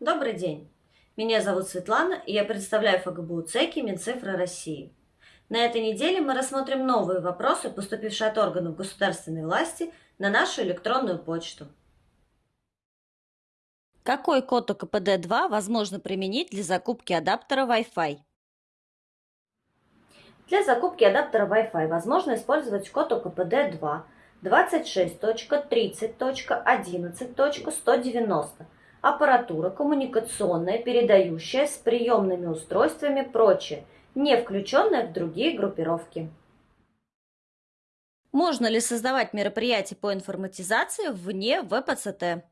Добрый день! Меня зовут Светлана, и я представляю ФГБУ ЦЕКИ Минцифры России. На этой неделе мы рассмотрим новые вопросы, поступившие от органов государственной власти на нашу электронную почту. Какой код ОКПД-2 возможно применить для закупки адаптера Wi-Fi? Для закупки адаптера Wi-Fi возможно использовать код ОКПД-2 26.30.11.190 аппаратура коммуникационная, передающая с приемными устройствами прочее, не включенная в другие группировки. Можно ли создавать мероприятия по информатизации вне ВПЦТ?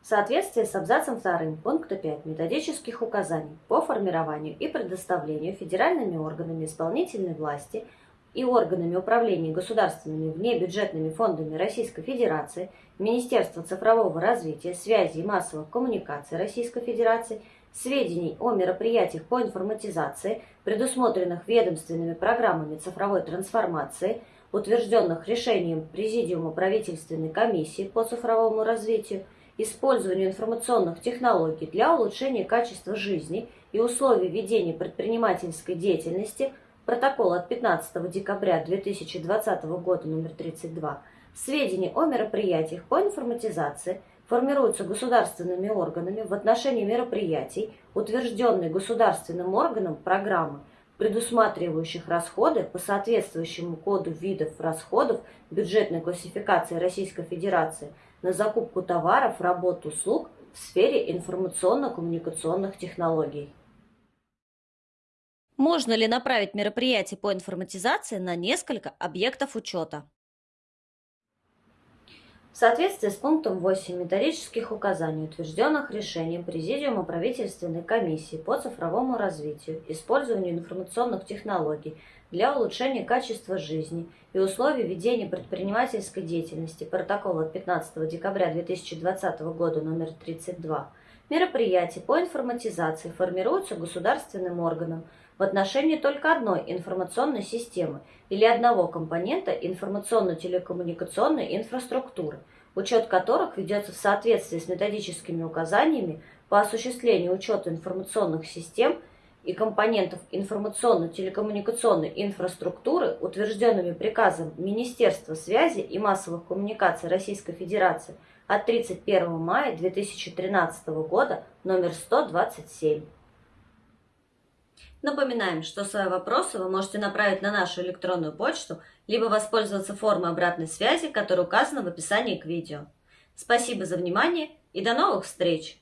В соответствии с абзацем 2 пункта 5 методических указаний по формированию и предоставлению федеральными органами исполнительной власти – и органами управления государственными внебюджетными фондами Российской Федерации, Министерства цифрового развития, связи и массовых коммуникаций Российской Федерации, сведений о мероприятиях по информатизации, предусмотренных ведомственными программами цифровой трансформации, утвержденных решением Президиума правительственной комиссии по цифровому развитию, использованию информационных технологий для улучшения качества жизни и условий ведения предпринимательской деятельности – протокол от 15 декабря 2020 года номер 32, сведения о мероприятиях по информатизации формируются государственными органами в отношении мероприятий, утвержденной государственным органом программы, предусматривающих расходы по соответствующему коду видов расходов бюджетной классификации Российской Федерации на закупку товаров, работ, услуг в сфере информационно-коммуникационных технологий. Можно ли направить мероприятие по информатизации на несколько объектов учета? В соответствии с пунктом 8 методических указаний, утвержденных решением Президиума правительственной комиссии по цифровому развитию, использованию информационных технологий для улучшения качества жизни и условий ведения предпринимательской деятельности протокола от 15 декабря 2020 года номер 32, мероприятия по информатизации формируются государственным органом в отношении только одной информационной системы или одного компонента информационно-телекоммуникационной инфраструктуры, учет которых ведется в соответствии с методическими указаниями по осуществлению учета информационных систем и компонентов информационно-телекоммуникационной инфраструктуры, утвержденными приказом Министерства связи и массовых коммуникаций Российской Федерации от 31 мая 2013 года номер 127. Напоминаем, что свои вопросы вы можете направить на нашу электронную почту, либо воспользоваться формой обратной связи, которая указана в описании к видео. Спасибо за внимание и до новых встреч!